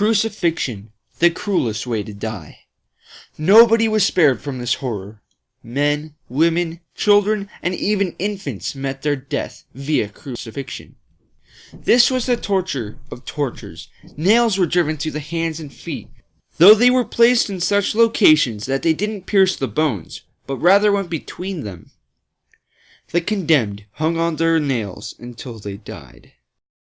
Crucifixion, the cruelest way to die. Nobody was spared from this horror. Men, women, children, and even infants met their death via crucifixion. This was the torture of tortures. Nails were driven through the hands and feet, though they were placed in such locations that they didn't pierce the bones, but rather went between them. The condemned hung on their nails until they died.